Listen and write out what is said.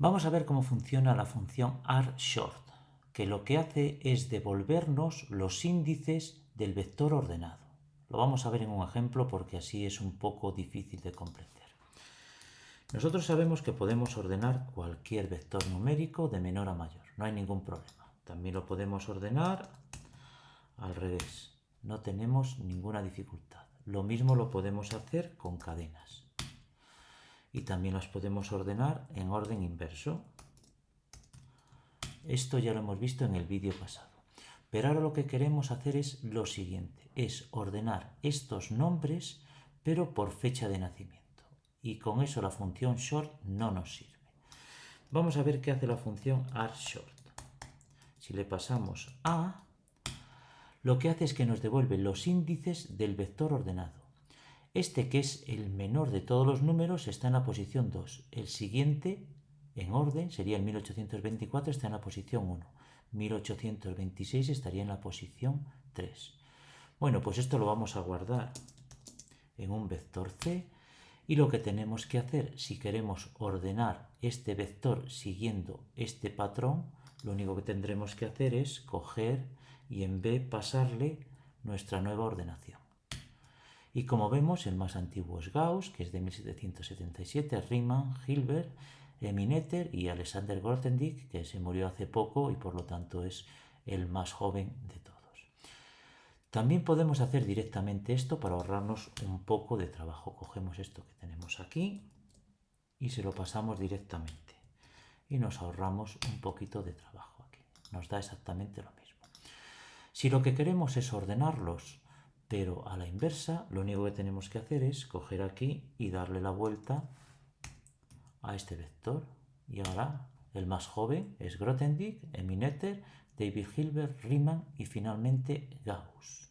Vamos a ver cómo funciona la función rShort, que lo que hace es devolvernos los índices del vector ordenado. Lo vamos a ver en un ejemplo porque así es un poco difícil de comprender. Nosotros sabemos que podemos ordenar cualquier vector numérico de menor a mayor, no hay ningún problema. También lo podemos ordenar al revés, no tenemos ninguna dificultad. Lo mismo lo podemos hacer con cadenas. Y también las podemos ordenar en orden inverso. Esto ya lo hemos visto en el vídeo pasado. Pero ahora lo que queremos hacer es lo siguiente, es ordenar estos nombres pero por fecha de nacimiento y con eso la función short no nos sirve. Vamos a ver qué hace la función short. Si le pasamos a, lo que hace es que nos devuelve los índices del vector ordenado. Este, que es el menor de todos los números, está en la posición 2. El siguiente, en orden, sería el 1824, está en la posición 1. 1826 estaría en la posición 3. Bueno, pues esto lo vamos a guardar en un vector C y lo que tenemos que hacer, si queremos ordenar este vector siguiendo este patrón, lo único que tendremos que hacer es coger y en B pasarle nuestra nueva ordenación. Y como vemos, el más antiguo es Gauss, que es de 1777, Riemann, Hilbert, Emineter y Alexander Grothendieck, que se murió hace poco y por lo tanto es el más joven de todos. También podemos hacer directamente esto para ahorrarnos un poco de trabajo. Cogemos esto que tenemos aquí y se lo pasamos directamente. Y nos ahorramos un poquito de trabajo aquí. Nos da exactamente lo mismo. Si lo que queremos es ordenarlos, pero a la inversa, lo único que tenemos que hacer es coger aquí y darle la vuelta a este vector. Y ahora el más joven es Grothendieck, Emineter, David Hilbert, Riemann y finalmente Gauss.